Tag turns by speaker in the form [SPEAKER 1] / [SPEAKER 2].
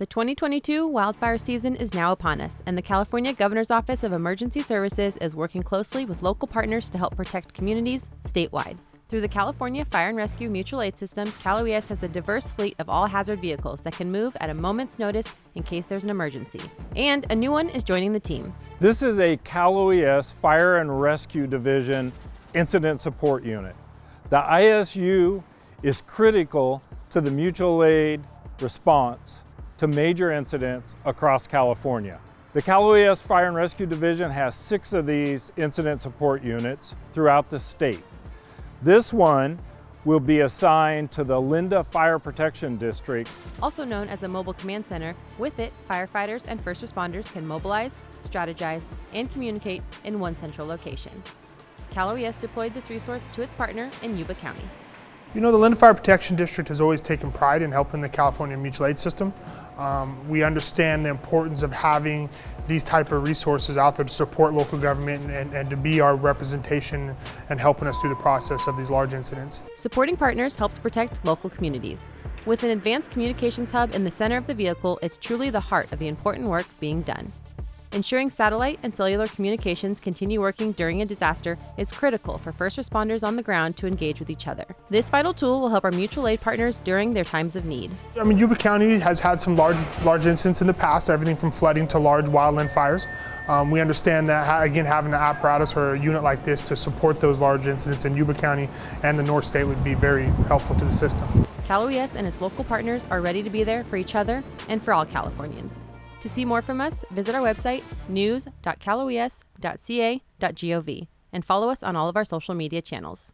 [SPEAKER 1] The 2022 wildfire season is now upon us, and the California Governor's Office of Emergency Services is working closely with local partners to help protect communities statewide. Through the California Fire and Rescue Mutual Aid System, Cal OES has a diverse fleet of all hazard vehicles that can move at a moment's notice in case there's an emergency. And a new one is joining the team.
[SPEAKER 2] This is a Cal OES Fire and Rescue Division Incident Support Unit. The ISU is critical to the mutual aid response to major incidents across California. The Cal OES Fire and Rescue Division has six of these incident support units throughout the state. This one will be assigned to the Linda Fire Protection District.
[SPEAKER 1] Also known as a mobile command center, with it, firefighters and first responders can mobilize, strategize, and communicate in one central location. Cal OES deployed this resource to its partner in Yuba County.
[SPEAKER 3] You know, the Linda Fire Protection District has always taken pride in helping the California mutual aid system. Um, we understand the importance of having these type of resources out there to support local government and, and to be our representation and helping us through the process of these large incidents.
[SPEAKER 1] Supporting partners helps protect local communities. With an advanced communications hub in the center of the vehicle, it's truly the heart of the important work being done. Ensuring satellite and cellular communications continue working during a disaster is critical for first responders on the ground to engage with each other. This vital tool will help our mutual aid partners during their times of need.
[SPEAKER 3] I mean, Yuba County has had some large, large incidents in the past, everything from flooding to large wildland fires. Um, we understand that, again, having an apparatus or a unit like this to support those large incidents in Yuba County and the North State would be very helpful to the system.
[SPEAKER 1] Cal OES and its local partners are ready to be there for each other and for all Californians. To see more from us, visit our website, news.caloes.ca.gov, and follow us on all of our social media channels.